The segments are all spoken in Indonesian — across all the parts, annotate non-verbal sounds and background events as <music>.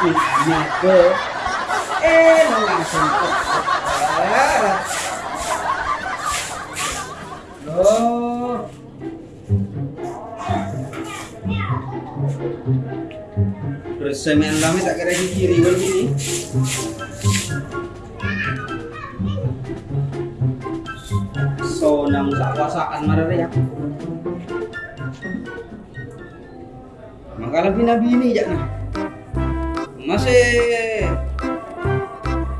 ke eh langsung ke Loh. Terus semen lama tak kira di kiri begini. So nang sa kuasaan marariak. Maka lebih nabi ini jak nah. Masih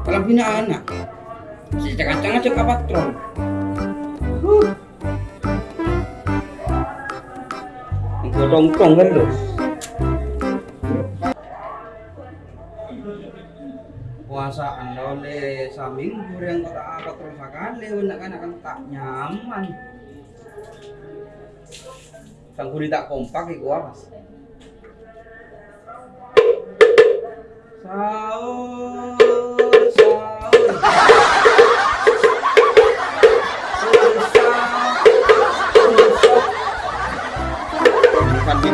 kalau bina anak. Si cakacang aja ke patron. Huh. Godong-tong kan terus. puasaan oleh saming yang kota apa terus sekali nak kan akan tak nyaman sangguri tak kompak iku apa sahur sahur bukan di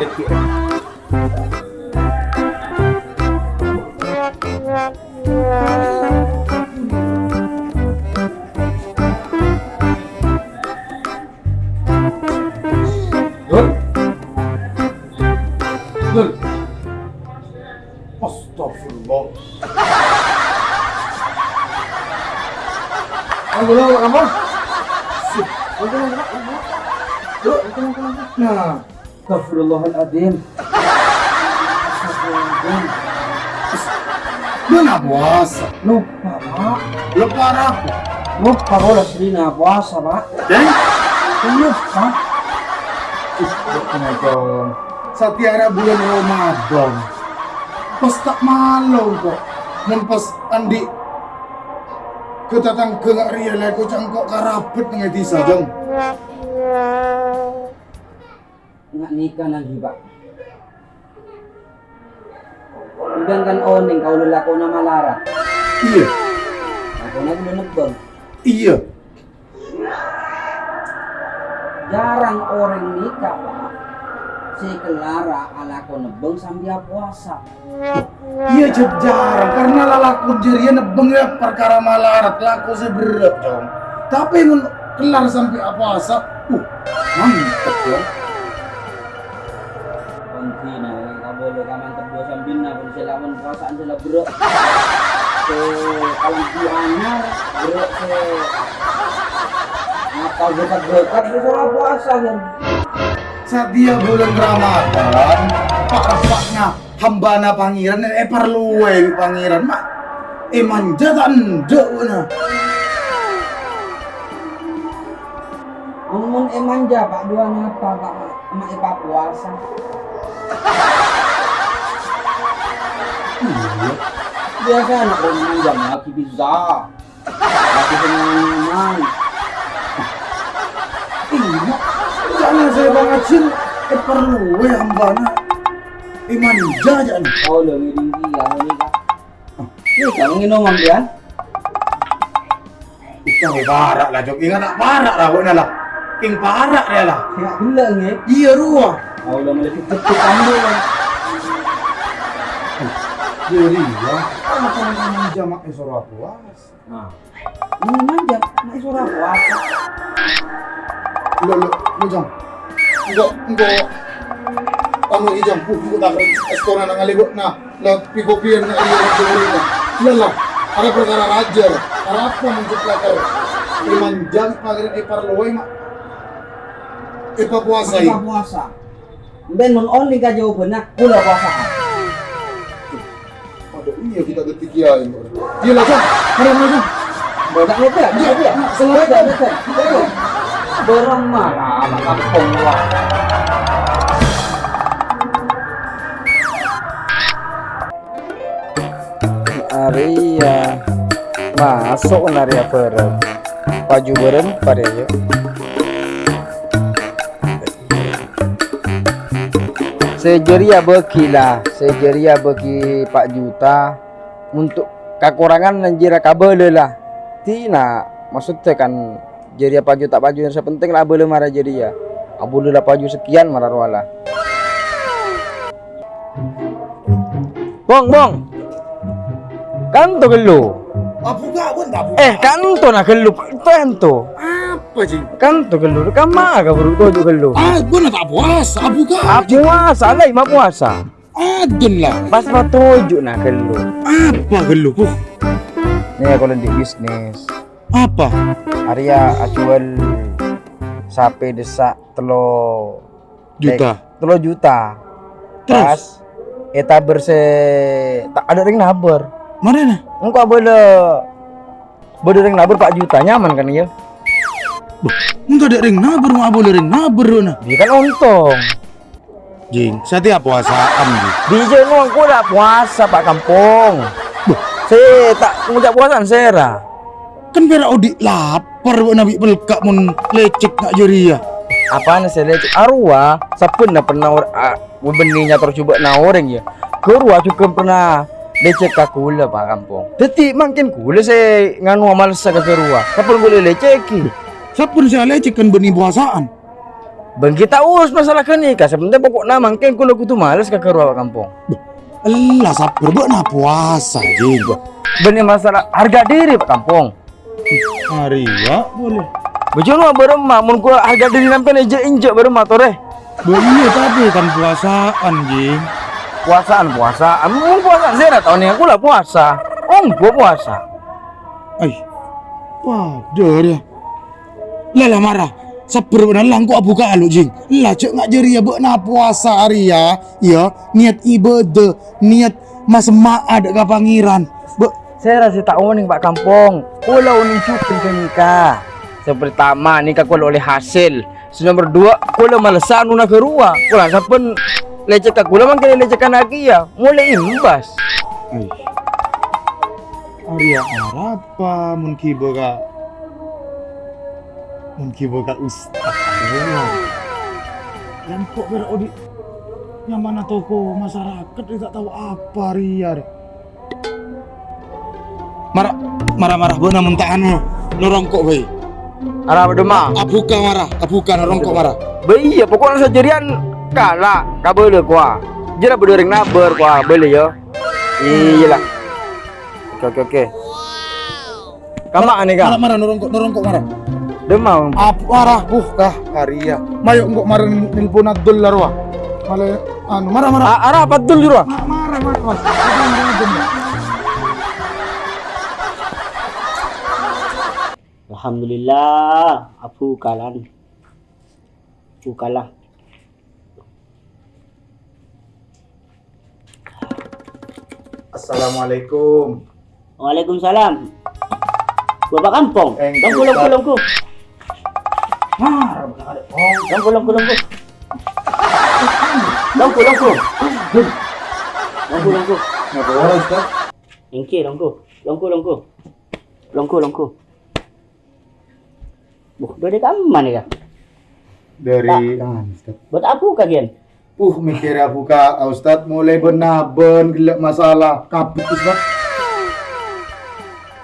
Nah. Astagfirullahaladzim. Astagfirullahaladzim. Lu nak puasa. lupa pak Lupa aku. lupa kalau sering nggak puasa pak Dan? lupa? Setiara bulan Ramadan. Pas tak malu kok. Dan pas andi kita tang ke ngak real aku cangkok karapet dengan tisa jong. nggak nikah lagi pak Sedangkan oning kau lelako na malarat. Iya, Ako na nagbang. iya. Jarang orang nikah pak. Si Kelara ala ko nebeng sambil puasa. Iya jeb jarang karena lalaku dirinya nebeng ya perkara malarat laku seberat jong. Tapi mun kelar sampai apa asa, uh mantep ya. Sila bro. Kalang di anyar bro se ngapal getak-getak di sila puasa kan. Saat dia bulan Ramadan, pak-paknya hambana pangeran eh perlu wae pangeran mak. Eh manja tak ndek na. Mun e manja pak dua apa pak emak e pak puasa. Biasa anak orang manja lagi bisa. Lagi senang Iya. Jangan saya banget sih. Eh perlu wae hambana. Eh manja aja nih. Oh lo ngiring dia ini kak. Ini kamu nginom dia? Ikaw barak lah jok. Ingat tak barak lah kok lah. King barak ya lah. Ya gila nih. Iya ruah. Oh lo mulai cepet kamu kan. Ya. Apa yang manja mak esora puas? Nah, ini manja, nak suara puasa. Lo lo lo jam. Enggak enggak. Anu ijam pu tak estora nang alibot na la pikopian na iya dulu na. Lala. Ada perkara raja. Para apa mencetak kau? Imanjang pagar e parloy mak. E puasa Puasa puasa. Dan non only ka jawaban na kula puasa. Iya kita detik ya ini. Lah jam. Mana mana lo ya, dia dia. Betul. Betul. Borong marah anak kampung wah. Aria masuk naria beren baju beren pada yuk sejeria bagi lah. Sejeria bagi Pak Juta. Untuk kekurangan dan jira kabel lah. Tina maksudnya kan jeria Pak Juta Pak Juta yang penting lah boleh marah jeria abu lah paju sekian marah wala bong bong. Kanto gelo. Abuka pun tak buka. Eh, kanto na gelo. Apa sih? Kanto gelo. Kama ka bro tojo gelo. Ah, gua nak tak puasa. Abuka. Ah, puasa lah, ima puasa. Adun lah. Pas patojo na gelo. Apa gelu? Uh, Nih aku di bisnis. apa? Arya acuan sapi desak telo Juta. telo juta. Terus? Pas eta berse tak ada ring naber. Mana? Engkau boleh boleh ring naber 4 juta nyaman kan ya? Enggak ada ring naber, mau boleh ring naber nah. Dia kan untung. Jing, setiap puasaan gitu. Di jenuh aku dah puasa pak kampung. Saya tak ngucap puasa sera. Kan berak odi lapar buat nabi pelkak mun lecek nak jeria. Apaan saya lecek arwah sapun dah pernah ah, beninya terus coba na orang ya. Kerua cukup pernah lecek ka kula pak kampung. Detik makin kula saya nganu amal sa ka kerua. Kapun boleh leceki. Siapa saya kan benih puasaan? Bang kita urus masalah kenikah. Sebenarnya pokok nama mungkin kula kutu males ka kerua pak kampung. Allah sabar buat na puasa jing. Benih masalah harga diri pak kampung. Hari ya boleh. Bujung beremah, mun gua harga diri sampai injek injek beremah tore. Boleh tapi kan puasaan jing. Puasaan puasaan, mun puasaan saya tahun ini aku lah puasa. Oh, gua puasa. Ay. Wah, dia. Lah marah. Sabar benar lang ko abuka alo jing. Lah cek ngak jeria buat na puasa hari ya. Ya, niat ibadah, niat mas maa ada ka pangeran. Be, Saya rasa tak uning pak kampung. Kula uning cukun ke nikah. Yang pertama nikah kula oleh hasil. Yang nomor dua kula malesan una ke ruah. Kula sampen lecek kula mangkin lecehkan lagi ya. Mulai imbas. Ay. Arya apa mun kibo ka mun kibo ka ustaz. Yang kok ber odi yang mana toko masyarakat dia tak tahu apa Arya. Marah marah marah bona muntahan mo. Norongkok bae. Arah berdema. Abuka marah, abuka norongkok marah. Bayi ya pokoknya sejarian kalah kabel kuah. Jera berdering naber kuah boleh ya. Iya lah. Oke oke oke. Kama ane Marah ka? marah norongkok norongkok marah. Demam. Apa marah buh kah Arya. Mayo ngok marah nilpon adul larwa. Malah anu marah marah. A- Arah apa dulu jura? Marah marah. Alhamdulillah, aku kalah. Aku kalah. Assalamualaikum. Waalaikumsalam. Bapak kampung. Eh, Longku, Ustaz. longku, longku. Longku, longku, longku. Longku, longku. Longku, longku. Ngapa orang Ustaz? Engke. Buh, dari kamu ah, Ustaz. Buat apa kalian? Uh mikir aku ka Ustaz mulai benaben gelak masalah kapit Ustaz.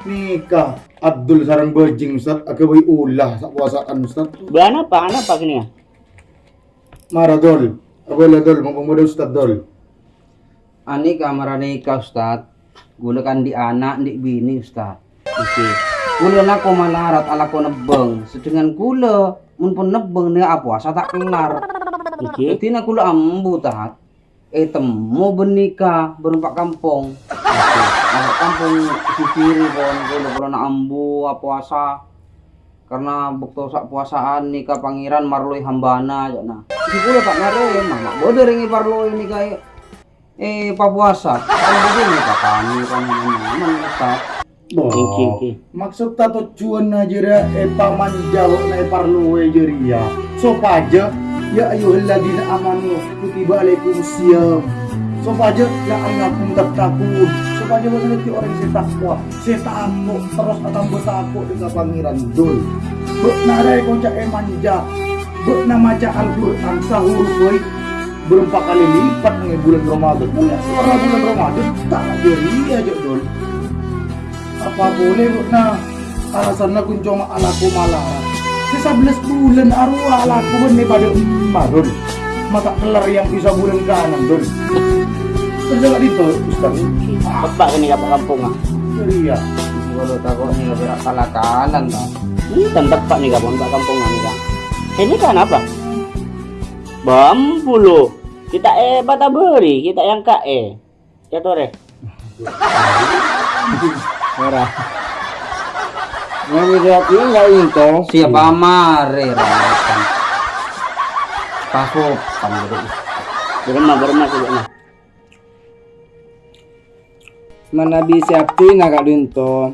Nikah Abdul sarang bejing Ustaz agak bayi ulah sak puasaan Ustaz. Bulan apa? Anak apa kini ya? Maradol. Apa dol mumpung muda Ustaz dol. Ani kamar nikah Ustaz. Gula kan di anak, di bini Ustaz. Oke. Gula na ko malarat ala ko nebeng. Sedangkan gula mun pun nebeng ni apa asa tak kelar. Oke. Jadi na gula ambu tahat. Eh temu benika berempat kampung. Oke. Nah, kampung sisiri pon gula na ambu apa asa. Karena bukto sak puasaan nikah pangeran marloi hambana ya nah. Si gula tak nare mama bodoh ringi parloi nikah eh papuasa kan begini kakani kan nyaman Ustaz Oke, oke. Maksud tato cuan aja ra e paman jauh na e parlu e jeria. So paja ya ayyuhalladzina amanu kutiba alaikumusiyam. So paja ya ayyuhakum tattaqun. So paja berarti orang yang takwa. Saya takut terus akan bertakut dengan pangeran dul. Buk narai konca e manja. Buk nama maca Al-Qur'an sahur boy berempat kali lipat nih bulan Ramadan. Mulai sekarang bulan Ramadan tak jeria aja dul apa boleh bu nah alasan aku cuma alaku malah sisa belas bulan arwah alaku pada marun mata kelar yang bisa bulan kanan dun kerja gak itu Ustaz Bapak kini kapal kampung ah. Ceria. Kalau takut nih gak berak kalakalan dah. Ini tentang pak nih kapon pak kampungan nih kak. Ini kan apa? Bambu lo. Kita eh bata beri, kita yang kak eh. Ya tore. Ora. Yang jawab ini nggak itu. Siapa mare rakan. Pasokan gitu. Beremah beremah sebenarnya. Mana bisa aptina kak Dinto.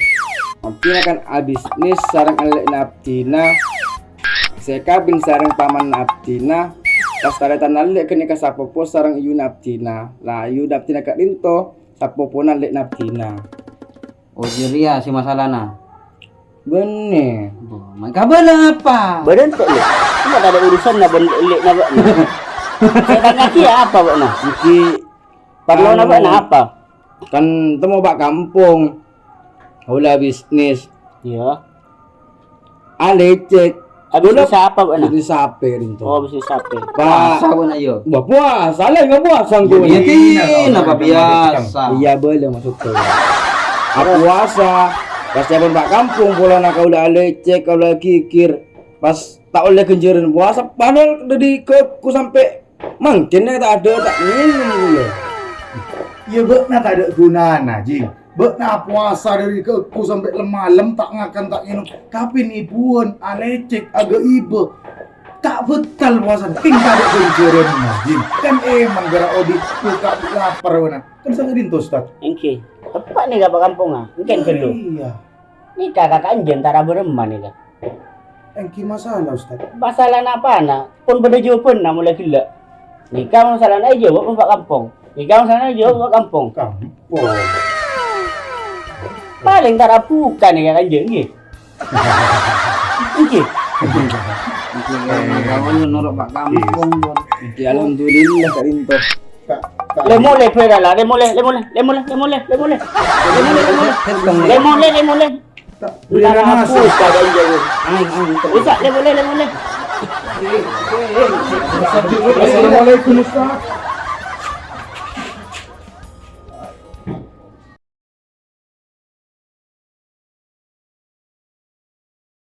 Aptina kan abis nis sarang alek na aptina. Saya kabin sarang paman na aptina. Pas taretan alek kini ka sapopo sarang iyu na aptina. Lah iyu na aptina kak Dinto. Sapopo na alek na aptina. Oh jeria si masalahna. Bener. Mai kabar apa? Badan tak lo. Cuma tak ada urusan na ben lek na bak. Saya tanya kia apa bak na? Iki Parlo na bak na apa? kan temu pak kampung. Hula bisnis. Iya. Alecek. Habis itu siapa bak na? Jadi sape Dinto. Oh, itu siapa? Pak. Puasa pun ayo. Wah puasa lah nggak puasa gue. Iya tin apa biasa. Iya boleh maksudnya. Aku puasa. Pas siapa pak kampung pulang nak kau lecek kau kikir. Pas tak oleh kenjeran puasa padahal udah di ke ku sampai mungkin tak ada tak minum gue. Ya bekna tak ada gunana, Jing. Bekna puasa dari ke ku sampai lemalem tak ngakan tak minum. Tapi ni pun alecek agak ibe. Tak betal tak ada kenjeran nah, Jing. Kan emang gara odi tak lapar wana. Kan sangat dinto Ustaz. Engke. Tepat nih gak kampung ah. Mungkin perlu. Iya. Ini kakak anjen tara beremah nih kak. Engki masalah Ustaz. Masalah apa nak? Pun benda pun nak mulai gila. Nikah masalah nak jawab pak kampung. Nikah masalah nak jawab pak kampung. Kampung. Paling tara bukan nih kakak anjen ni. Engke. <laughs> Alhamdulillah kat lintas. Lemon le pray dah lah. Lemon le, lemon le, lemon le, lemon le, lemon le. Lemon le, lemon le. Lemon le, Bila dah le, lemon le. Assalamualaikum Ustaz.